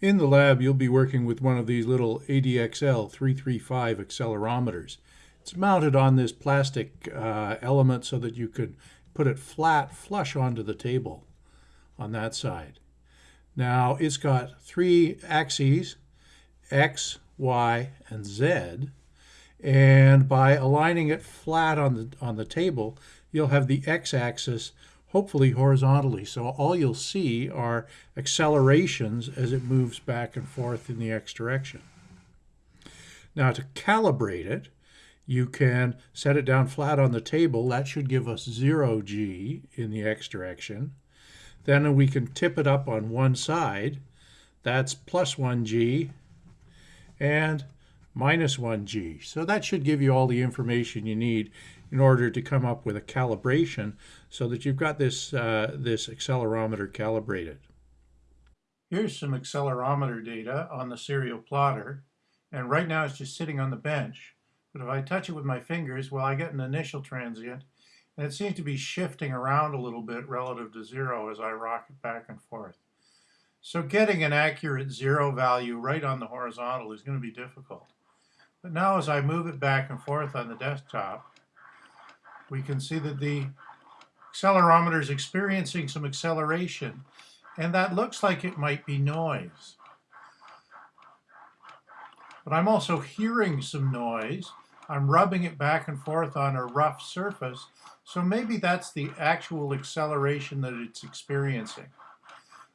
In the lab, you'll be working with one of these little ADXL 335 accelerometers. It's mounted on this plastic uh, element so that you could put it flat flush onto the table on that side. Now it's got three axes, X, Y, and Z. And by aligning it flat on the, on the table, you'll have the x-axis hopefully horizontally. So all you'll see are accelerations as it moves back and forth in the x direction. Now to calibrate it, you can set it down flat on the table. That should give us 0 g in the x direction. Then we can tip it up on one side. That's plus 1 g. And minus 1g. So that should give you all the information you need in order to come up with a calibration so that you've got this, uh, this accelerometer calibrated. Here's some accelerometer data on the serial plotter. And right now it's just sitting on the bench. But if I touch it with my fingers, well, I get an initial transient. And it seems to be shifting around a little bit relative to zero as I rock it back and forth. So getting an accurate zero value right on the horizontal is going to be difficult. But now as I move it back and forth on the desktop, we can see that the accelerometer is experiencing some acceleration, and that looks like it might be noise. But I'm also hearing some noise. I'm rubbing it back and forth on a rough surface, so maybe that's the actual acceleration that it's experiencing.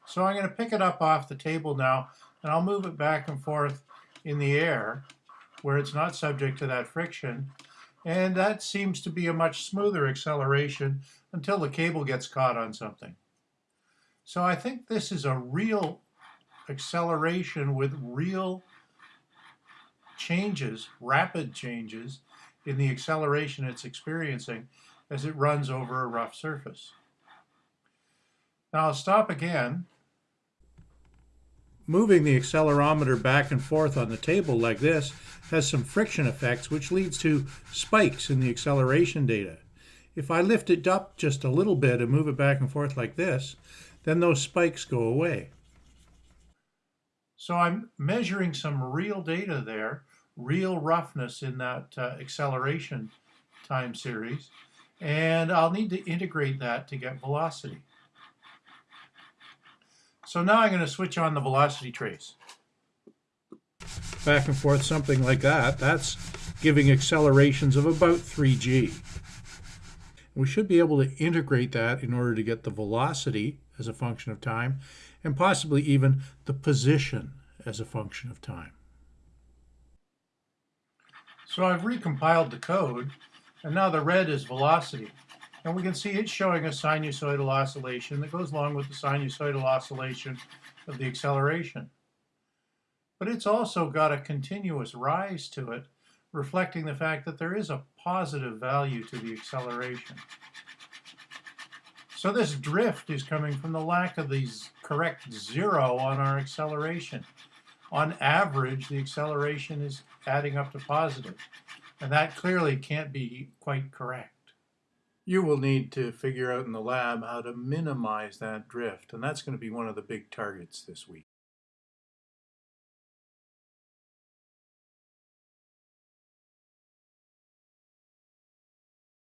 So I'm going to pick it up off the table now, and I'll move it back and forth in the air where it's not subject to that friction. And that seems to be a much smoother acceleration until the cable gets caught on something. So I think this is a real acceleration with real changes, rapid changes in the acceleration it's experiencing as it runs over a rough surface. Now I'll stop again Moving the accelerometer back and forth on the table like this has some friction effects which leads to spikes in the acceleration data. If I lift it up just a little bit and move it back and forth like this, then those spikes go away. So I'm measuring some real data there, real roughness in that uh, acceleration time series, and I'll need to integrate that to get velocity. So now I'm going to switch on the velocity trace. Back and forth, something like that. That's giving accelerations of about 3g. We should be able to integrate that in order to get the velocity as a function of time and possibly even the position as a function of time. So I've recompiled the code and now the red is velocity. And we can see it's showing a sinusoidal oscillation that goes along with the sinusoidal oscillation of the acceleration. But it's also got a continuous rise to it, reflecting the fact that there is a positive value to the acceleration. So this drift is coming from the lack of the correct zero on our acceleration. On average, the acceleration is adding up to positive, and that clearly can't be quite correct you will need to figure out in the lab how to minimize that drift, and that's going to be one of the big targets this week.